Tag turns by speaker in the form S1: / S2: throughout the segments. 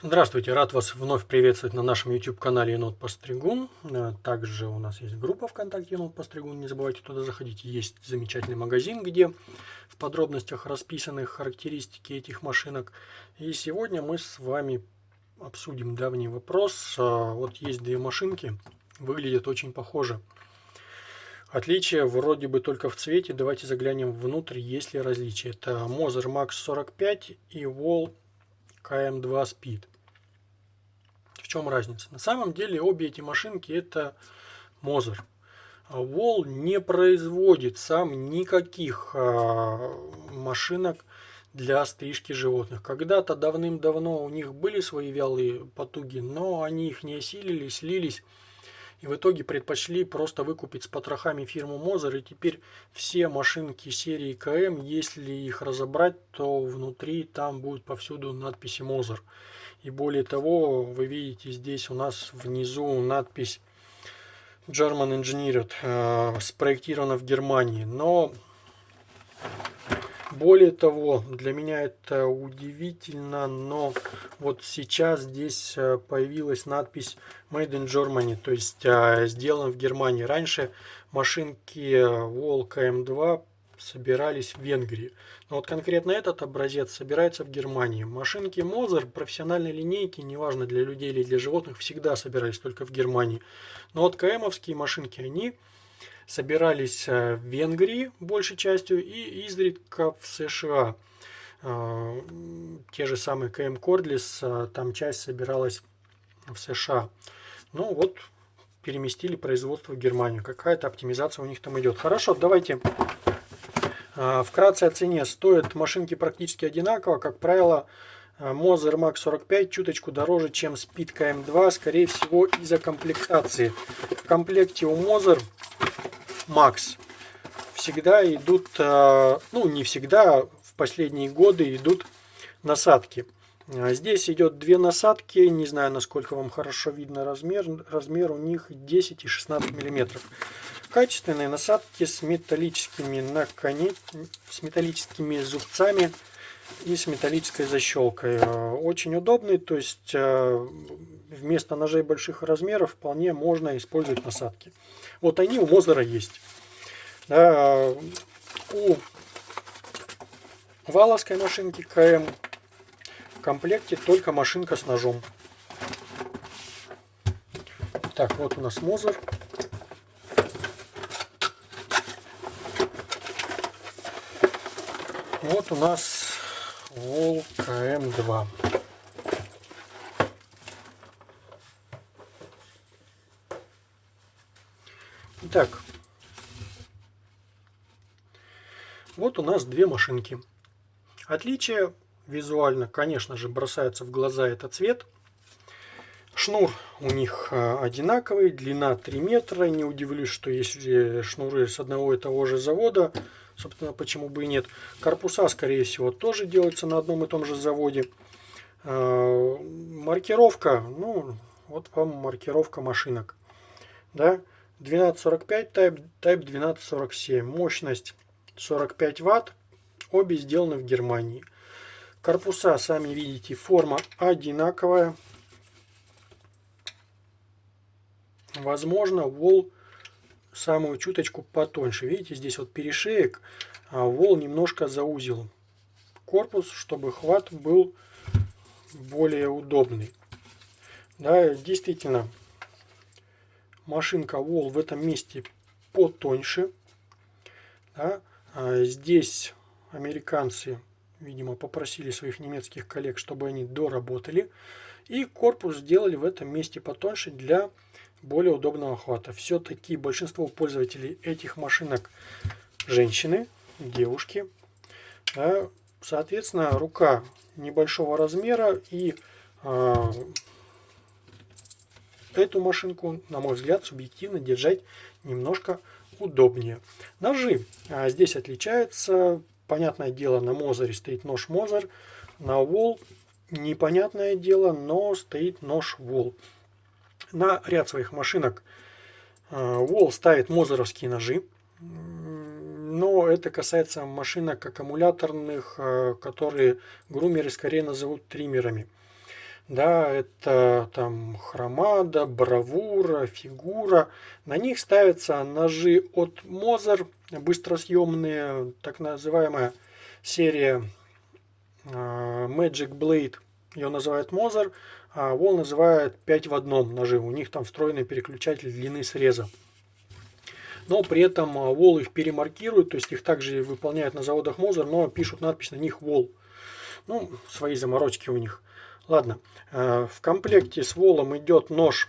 S1: Здравствуйте, рад вас вновь приветствовать на нашем YouTube-канале Енот Постригун. Э, также у нас есть группа ВКонтакте Енот Постригун, не забывайте туда заходить. Есть замечательный магазин, где в подробностях расписаны характеристики этих машинок. И сегодня мы с вами обсудим давний вопрос. Э, вот есть две машинки, выглядят очень похоже. Отличие вроде бы только в цвете. Давайте заглянем внутрь, есть ли различия. Это Moser Max 45 и Wall KM2 Speed. В чем разница? На самом деле обе эти машинки это Moser. Wall не производит сам никаких а, машинок для стрижки животных. Когда-то давным-давно у них были свои вялые потуги, но они их не осилили, слились и в итоге предпочли просто выкупить с потрохами фирму Мозер. И теперь все машинки серии КМ, если их разобрать, то внутри там будет повсюду надписи Мозер. И более того, вы видите здесь у нас внизу надпись German Engineered, э, спроектирована в Германии. Но более того, для меня это удивительно, но вот сейчас здесь э, появилась надпись Made in Germany, то есть э, сделан в Германии. Раньше машинки Волк М2 собирались в Венгрии. Но вот конкретно этот образец собирается в Германии. Машинки Мозер, профессиональные линейки, неважно для людей или для животных, всегда собирались только в Германии. Но вот КМовские машинки, они собирались э, в Венгрии большей частью и изредка в США. Э, те же самые КМ Кордлис, э, там часть собиралась в США. Ну вот, переместили производство в Германию. Какая-то оптимизация у них там идет. Хорошо, давайте вкратце о цене. Стоят машинки практически одинаково. Как правило, Moser Max 45 чуточку дороже, чем Speed KM2, скорее всего из-за комплектации. В комплекте у Moser Max всегда идут, э, ну не всегда, в последние годы идут насадки. А здесь идет две насадки, не знаю, насколько вам хорошо видно размер. Размер у них 10 и 16 миллиметров. Качественные насадки с металлическими наконец... с металлическими зубцами и с металлической защелкой. Э, очень удобный, то есть э, вместо ножей больших размеров вполне можно использовать насадки. Вот они у Мозера есть. Да, у валовской машинки КМ в комплекте только машинка с ножом. Так, вот у нас Мозер. Вот у нас Вол КМ2. Итак, вот у нас две машинки. Отличие визуально, конечно же, бросается в глаза это цвет. Шнур у них а, одинаковый, длина 3 метра. Не удивлюсь, что есть шнуры с одного и того же завода. Собственно, почему бы и нет. Корпуса, скорее всего, тоже делаются на одном и том же заводе. А, маркировка, ну, вот вам маркировка машинок. Да? 1245 Type, Type 1247. Мощность 45 Ватт. Обе сделаны в Германии. Корпуса, сами видите, форма одинаковая. Возможно, вол самую чуточку потоньше. Видите, здесь вот перешеек, а вол немножко заузил корпус, чтобы хват был более удобный. Да, действительно, машинка Wall в этом месте потоньше. Да. А здесь американцы, видимо, попросили своих немецких коллег, чтобы они доработали. И корпус сделали в этом месте потоньше для более удобного охвата. Все-таки большинство пользователей этих машинок женщины, девушки. Да. Соответственно, рука небольшого размера и а, эту машинку, на мой взгляд, субъективно держать немножко удобнее. Ножи а здесь отличаются. Понятное дело, на Мозере стоит нож Мозер, на Вол непонятное дело, но стоит нож Вол. На ряд своих машинок Вол ставит мозеровские ножи, но это касается машинок аккумуляторных, а, которые грумеры скорее назовут триммерами. да, это там хромада, бравура, фигура. На них ставятся ножи от Мозер, быстросъемные, так называемая серия а, Magic Blade. Ее называют Мозер, а Wall называют 5 в одном ножи. У них там встроенный переключатель длины среза. Но при этом Wall их перемаркируют, то есть их также выполняют на заводах Мозер, но пишут надпись на них Wall. Ну, свои заморочки у них. Ладно, э, в комплекте с волом идет нож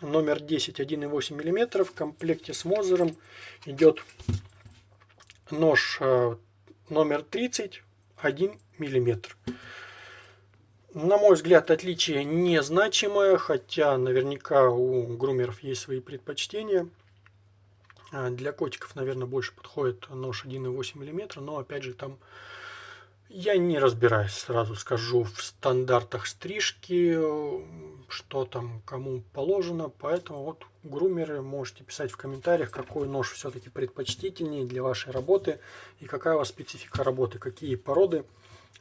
S1: номер 10 1,8 мм. В комплекте с Мозером идет нож э, номер 30 1 мм. На мой взгляд, отличие незначимое, хотя наверняка у грумеров есть свои предпочтения. Э, для котиков, наверное, больше подходит нож 1,8 мм, но опять же там я не разбираюсь, сразу скажу, в стандартах стрижки, что там кому положено, поэтому вот грумеры можете писать в комментариях, какой нож все-таки предпочтительнее для вашей работы и какая у вас специфика работы, какие породы,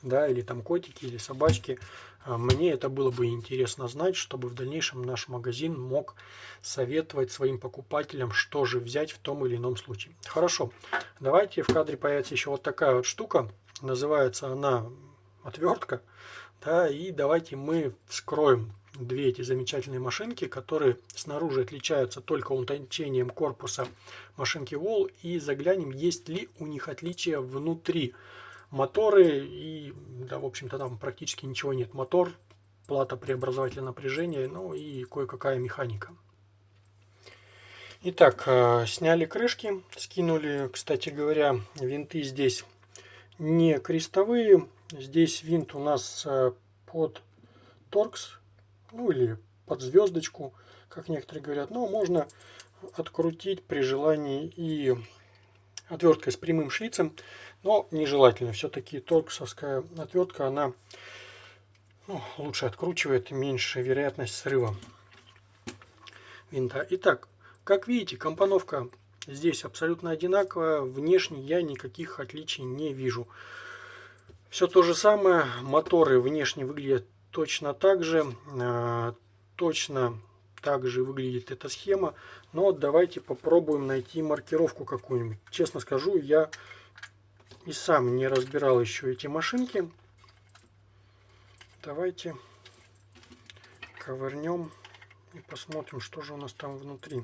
S1: да, или там котики, или собачки. А, мне это было бы интересно знать, чтобы в дальнейшем наш магазин мог советовать своим покупателям, что же взять в том или ином случае. Хорошо, давайте в кадре появится еще вот такая вот штука. Называется она отвертка. Да, и давайте мы вскроем две эти замечательные машинки, которые снаружи отличаются только утончением корпуса машинки Wall. И заглянем, есть ли у них отличия внутри. Моторы и, да, в общем-то, там практически ничего нет. Мотор, плата преобразователя напряжения, ну и кое-какая механика. Итак, э, сняли крышки, скинули, кстати говоря, винты здесь не крестовые. Здесь винт у нас э, под торкс, ну или под звездочку, как некоторые говорят. Но можно открутить при желании и отверткой с прямым шлицем, но нежелательно. Все-таки торксовская отвертка, она ну, лучше откручивает, меньше вероятность срыва винта. Итак, как видите, компоновка Здесь абсолютно одинаково. Внешне я никаких отличий не вижу. Все то же самое. Моторы внешне выглядят точно так же. А, точно так же выглядит эта схема. Но давайте попробуем найти маркировку какую-нибудь. Честно скажу, я и сам не разбирал еще эти машинки. Давайте ковырнем и посмотрим, что же у нас там внутри.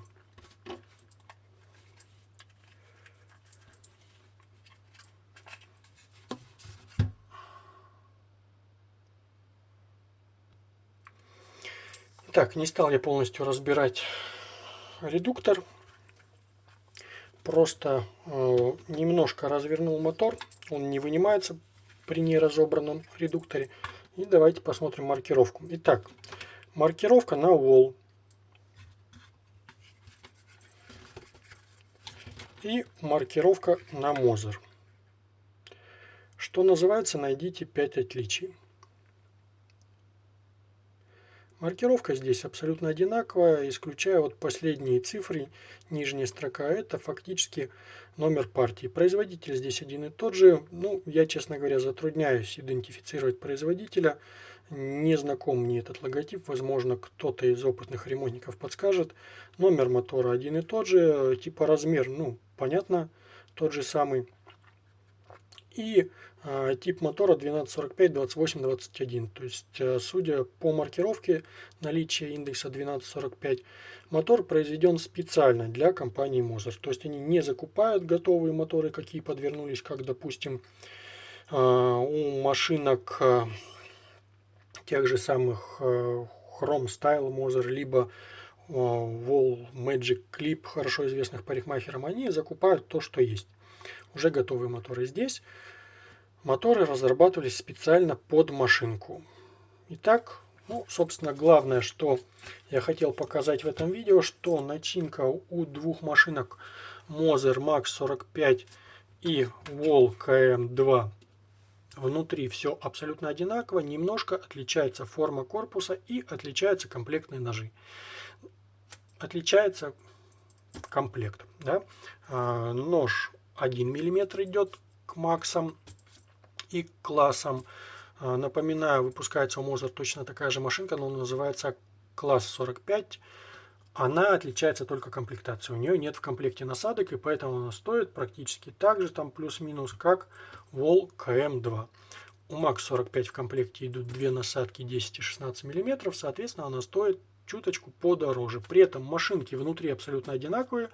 S1: Так, не стал я полностью разбирать редуктор. Просто э, немножко развернул мотор. Он не вынимается при неразобранном редукторе. И давайте посмотрим маркировку. Итак, маркировка на wall. И маркировка на Мозер. Что называется, найдите 5 отличий. Маркировка здесь абсолютно одинаковая, исключая вот последние цифры, нижняя строка, это фактически номер партии. Производитель здесь один и тот же. Ну, я, честно говоря, затрудняюсь идентифицировать производителя. Не знаком мне этот логотип, возможно, кто-то из опытных ремонтников подскажет. Номер мотора один и тот же, типа размер, ну, понятно, тот же самый. И а, тип мотора 1245, 28, 21. То есть, э, судя по маркировке наличия индекса 1245, мотор произведен специально для компании Moser. То есть, они не закупают готовые моторы, какие подвернулись, как, допустим, а, у машинок э, тех же самых э, Chrome Style Moser, либо Wall Magic Clip, хорошо известных парикмахерам, они закупают то, что есть. Уже готовые моторы здесь. Моторы разрабатывались специально под машинку. Итак, ну, собственно, главное, что я хотел показать в этом видео, что начинка у двух машинок Moser Max 45 и Wall KM2 внутри все абсолютно одинаково, немножко отличается форма корпуса и отличаются комплектные ножи. Отличается комплект. Да? А, нож 1 мм идет к максам и классом. Напоминаю, выпускается у Mozart точно такая же машинка, но называется класс 45. Она отличается только комплектацией. У нее нет в комплекте насадок, и поэтому она стоит практически так же, там плюс-минус, как Wall KM2. У Max 45 в комплекте идут две насадки 10 и 16 мм, соответственно, она стоит чуточку подороже. При этом машинки внутри абсолютно одинаковые.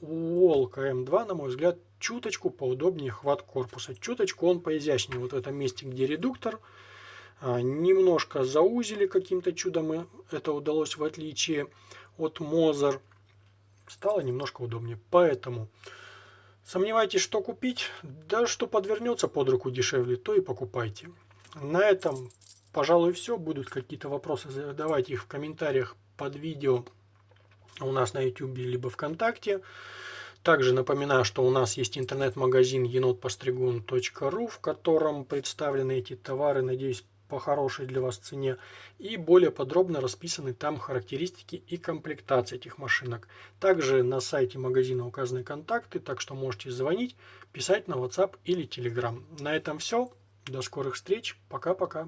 S1: У Волка М2, на мой взгляд, чуточку поудобнее хват корпуса. Чуточку он поизящнее вот в этом месте, где редуктор. А, немножко заузили каким-то чудом, это удалось в отличие от Мозер. Стало немножко удобнее. Поэтому сомневаетесь, что купить? Да что подвернется под руку дешевле, то и покупайте. На этом пожалуй, все. Будут какие-то вопросы, задавайте их в комментариях под видео у нас на YouTube либо ВКонтакте. Также напоминаю, что у нас есть интернет-магазин енотпостригун.ру, в котором представлены эти товары, надеюсь, по хорошей для вас цене. И более подробно расписаны там характеристики и комплектации этих машинок. Также на сайте магазина указаны контакты, так что можете звонить, писать на WhatsApp или Telegram. На этом все. До скорых встреч. Пока-пока.